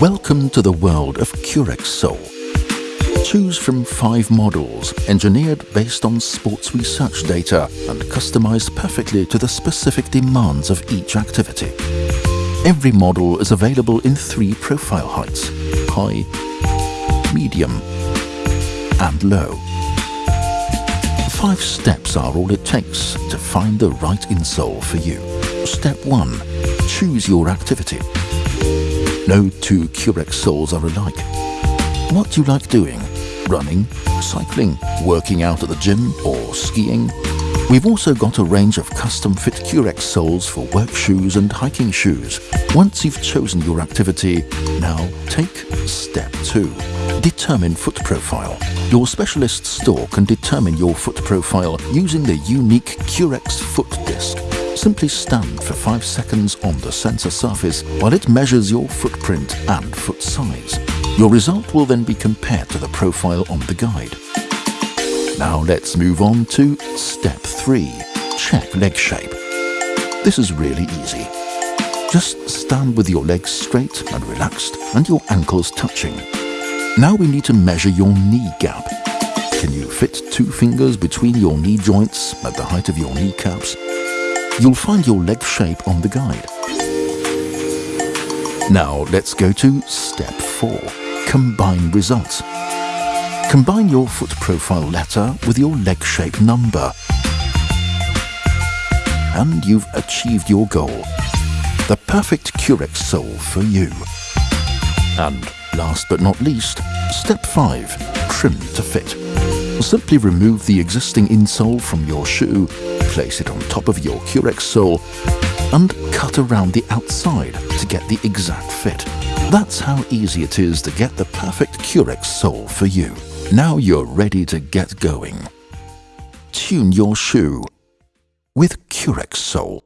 Welcome to the world of Currex Sole. Choose from five models engineered based on sports research data and customized perfectly to the specific demands of each activity. Every model is available in three profile heights, high, medium and low. Five steps are all it takes to find the right insole for you. Step 1. Choose your activity. No two Currex soles are alike. What do you like doing? Running, cycling, working out at the gym or skiing? We've also got a range of custom-fit Currex soles for work shoes and hiking shoes. Once you've chosen your activity, now take step 2. Determine foot profile. Your specialist store can determine your foot profile using the unique Currex foot disc. Simply stand for 5 seconds on the sensor surface while it measures your footprint and foot size. Your result will then be compared to the profile on the guide. Now let's move on to step 3. Check leg shape. This is really easy. Just stand with your legs straight and relaxed and your ankles touching. Now we need to measure your knee gap. Can you fit two fingers between your knee joints at the height of your kneecaps? You'll find your leg shape on the guide. Now let's go to step 4. Combine results. Combine your foot profile letter with your leg shape number. And you've achieved your goal. The perfect Currex sole for you. And last but not least, step 5. Trim to fit. Simply remove the existing insole from your shoe, place it on top of your Currex sole, and cut around the outside to get the exact fit. That's how easy it is to get the perfect Currex sole for you. Now you're ready to get going. Tune your shoe with Curex Sole.